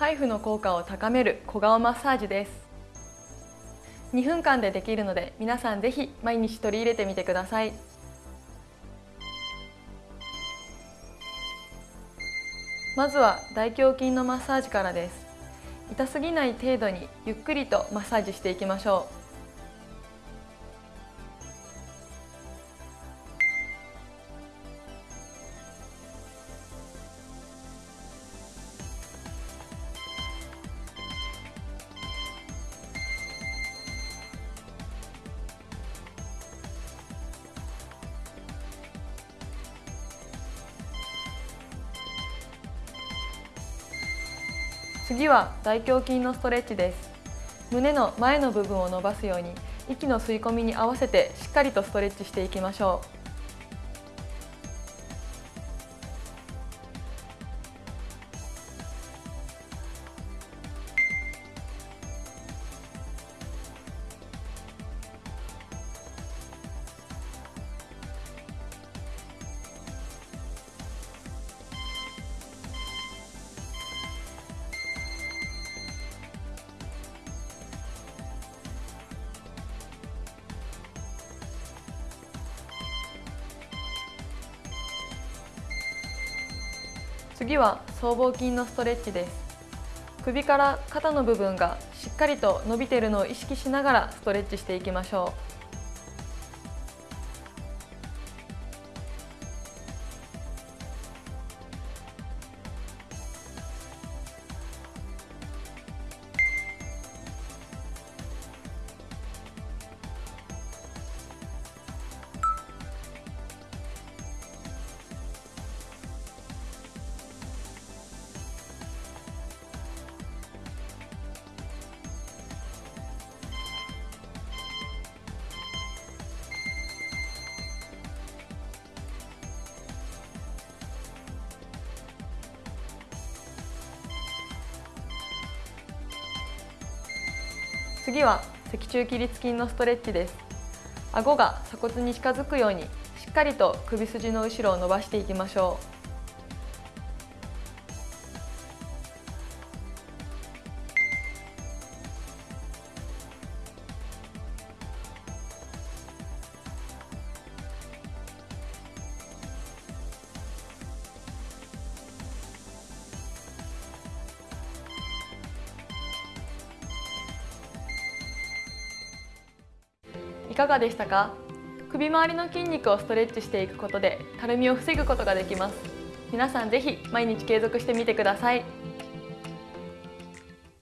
ハイフの効果を高める小顔マッサージです。2分間でできるので皆さんぜひ毎日取り入れてみてください。まずは大胸筋のマッサージからです。痛すぎない程度にゆっくりとマッサージしていきましょう。次は大胸筋のストレッチです。胸の前の部分を伸ばすように息の吸い込みに合わせてしっかりとストレッチしていきましょう。次は僧帽筋のストレッチです。首から肩の部分がしっかりと伸びているのを意識しながらストレッチしていきましょう。次は脊柱起立筋のストレッチです顎が鎖骨に近づくようにしっかりと首筋の後ろを伸ばしていきましょうかがでしたか？首周りの筋肉をストレッチしていくことでたるみを防ぐことができます。皆さんぜひ毎日継続してみてください。